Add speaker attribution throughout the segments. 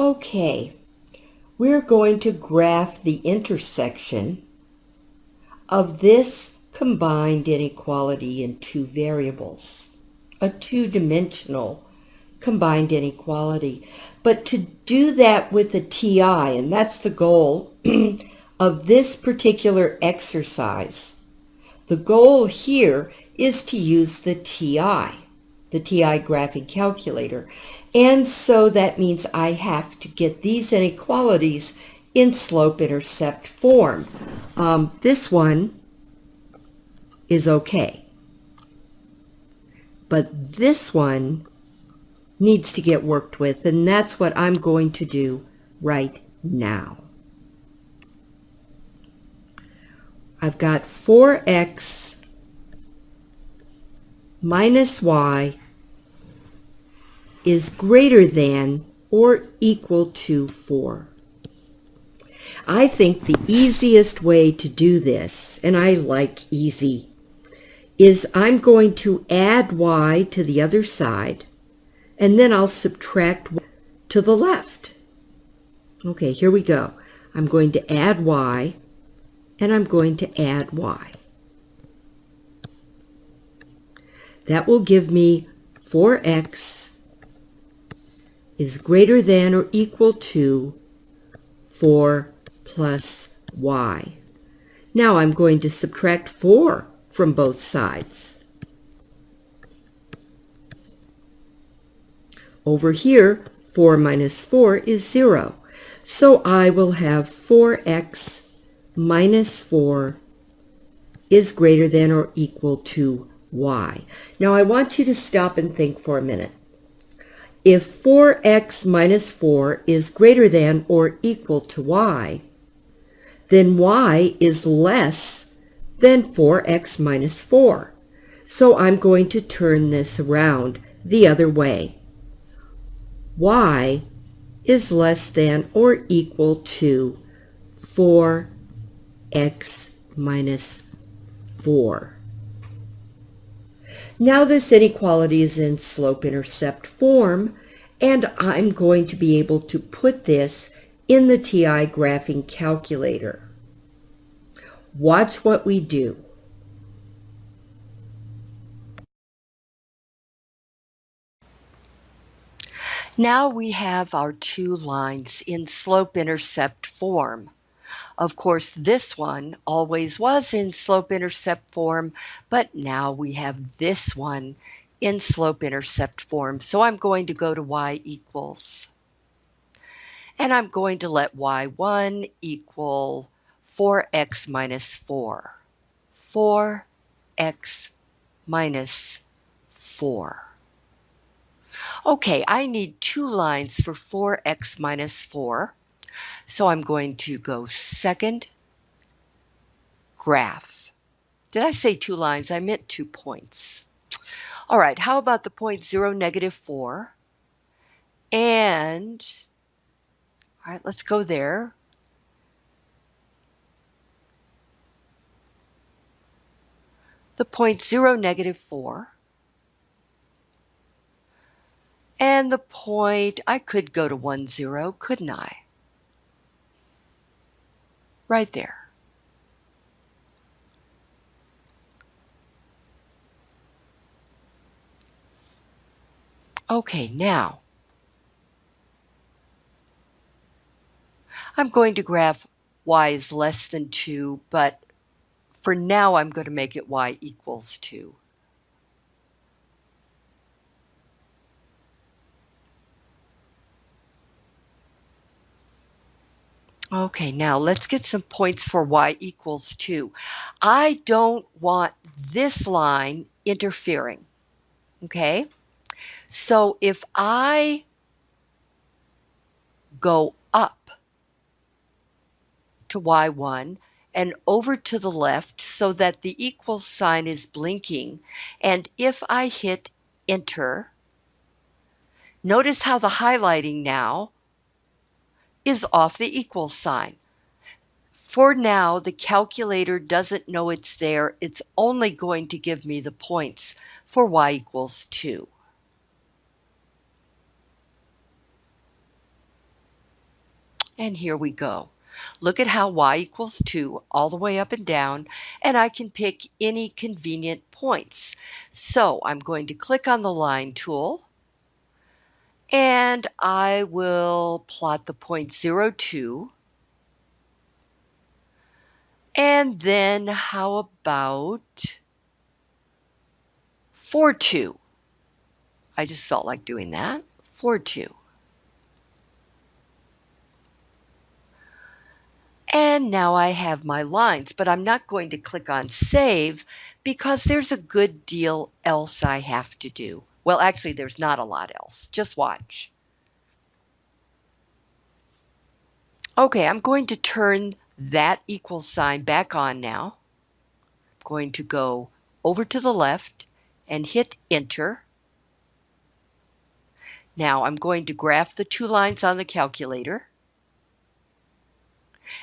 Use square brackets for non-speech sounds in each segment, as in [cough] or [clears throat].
Speaker 1: Okay, we're going to graph the intersection of this combined inequality in two variables, a two-dimensional combined inequality. But to do that with a TI, and that's the goal [clears throat] of this particular exercise, the goal here is to use the TI, the TI graphing calculator. And so that means I have to get these inequalities in slope-intercept form. Um, this one is okay. But this one needs to get worked with, and that's what I'm going to do right now. I've got 4x minus y is greater than or equal to 4. I think the easiest way to do this, and I like easy, is I'm going to add y to the other side and then I'll subtract to the left. Okay, here we go. I'm going to add y, and I'm going to add y. That will give me 4x is greater than or equal to 4 plus y. Now I'm going to subtract 4 from both sides. Over here, 4 minus 4 is 0. So I will have 4x minus 4 is greater than or equal to y. Now I want you to stop and think for a minute. If 4x minus 4 is greater than or equal to y, then y is less than 4x minus 4. So I'm going to turn this around the other way y is less than or equal to 4x minus 4. Now this inequality is in slope-intercept form, and I'm going to be able to put this in the TI graphing calculator. Watch what we do. Now we have our two lines in slope-intercept form. Of course, this one always was in slope-intercept form, but now we have this one in slope-intercept form. So I'm going to go to y equals. And I'm going to let y1 equal 4x minus 4. 4x minus 4. Okay, I need two lines for 4x minus 4. So I'm going to go second graph. Did I say two lines? I meant two points. All right, how about the point 0, negative 4? And, all right, let's go there. The point 0, negative 4. And the point, I could go to 1, 0, couldn't I? Right there. Okay, now, I'm going to graph y is less than 2, but for now I'm going to make it y equals 2. Okay, now let's get some points for y equals 2. I don't want this line interfering, okay? So if I go up to y1 and over to the left so that the equal sign is blinking, and if I hit enter, notice how the highlighting now is off the equal sign. For now, the calculator doesn't know it's there. It's only going to give me the points for y equals 2.
Speaker 2: And here we go. Look at how y equals 2 all the way up and down, and I can pick any convenient points. So I'm going to click on the line tool, and I will plot the point point 02. And then how about 4, 2? I just felt like doing that. 4, 2. And now I have my lines, but I'm not going to click on save because there's a good deal else I have to do. Well, actually, there's not a lot else. Just watch. Okay, I'm going to turn that equal sign back on now. I'm going to go over to the left and hit enter. Now I'm going to graph the two lines on the calculator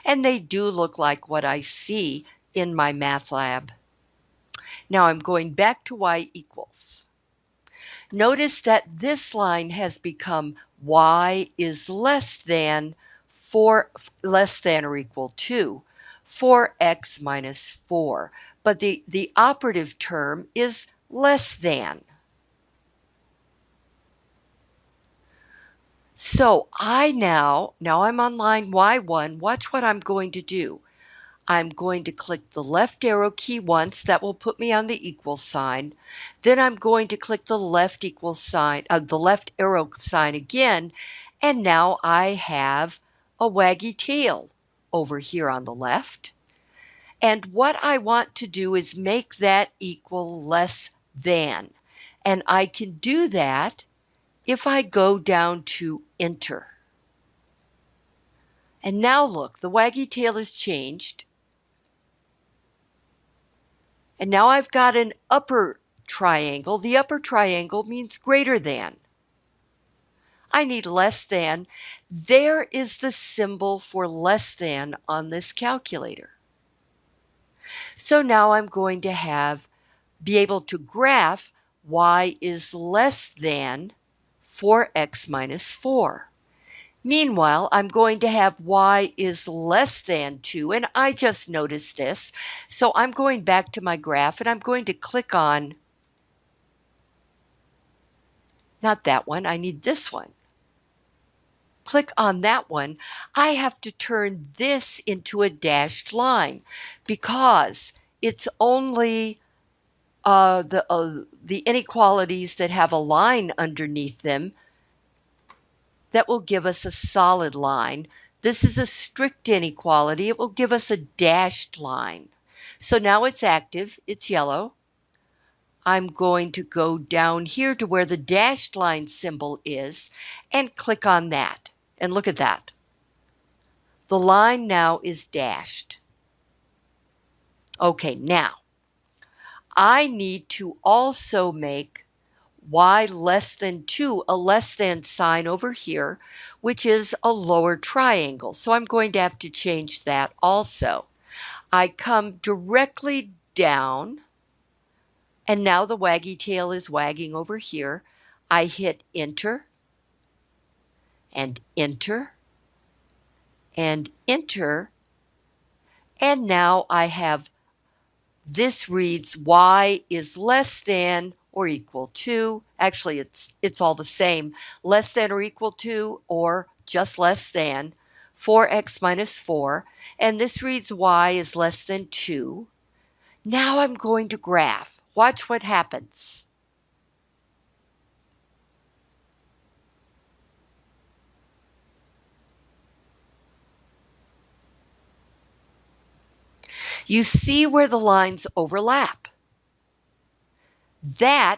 Speaker 2: and they do look like what I see in my math lab. Now I'm going back to y equals. Notice that this line has become y is less than 4 less than or equal to 4x minus 4. But the, the operative term is less than. So I now, now I'm on line Y1, watch what I'm going to do. I'm going to click the left arrow key once, that will put me on the equal sign. Then I'm going to click the left equal sign, uh, the left arrow sign again, and now I have a waggy tail over here on the left. And what I want to do is make that equal less than. And I can do that if I go down to enter. And now look, the waggy tail has changed. And now I've got an upper triangle. The upper triangle means greater than. I need less than. There is the symbol for less than on this calculator. So now I'm going to have, be able to graph y is less than 4x minus 4. Meanwhile, I'm going to have y is less than 2, and I just noticed this. So I'm going back to my graph, and I'm going to click on, not that one, I need this one. Click on that one. I have to turn this into a dashed line because it's only uh, the, uh, the inequalities that have a line underneath them that will give us a solid line. This is a strict inequality. It will give us a dashed line. So now it's active. It's yellow. I'm going to go down here to where the dashed line symbol is and click on that. And look at that. The line now is dashed. Okay, now I need to also make y less than 2 a less than sign over here, which is a lower triangle. So I'm going to have to change that also. I come directly down, and now the waggy tail is wagging over here. I hit enter, and enter, and enter, and now I have this reads y is less than or equal to, actually it's, it's all the same, less than or equal to or just less than 4x minus 4, and this reads y is less than 2. Now I'm going to graph. Watch what happens. You see where the lines overlap. That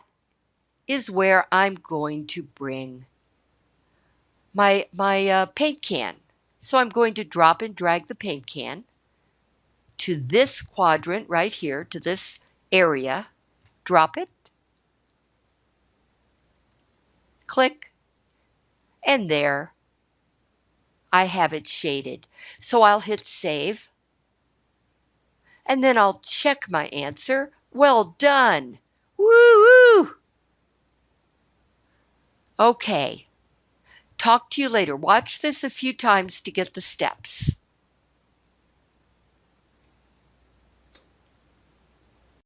Speaker 2: is where I'm going to bring my, my uh, paint can. So I'm going to drop and drag the paint can to this quadrant right here, to this area, drop it, click, and there I have it shaded. So I'll hit save and then I'll check my answer. Well done. Woo. Okay. Talk to you later. Watch this a few times to get the steps.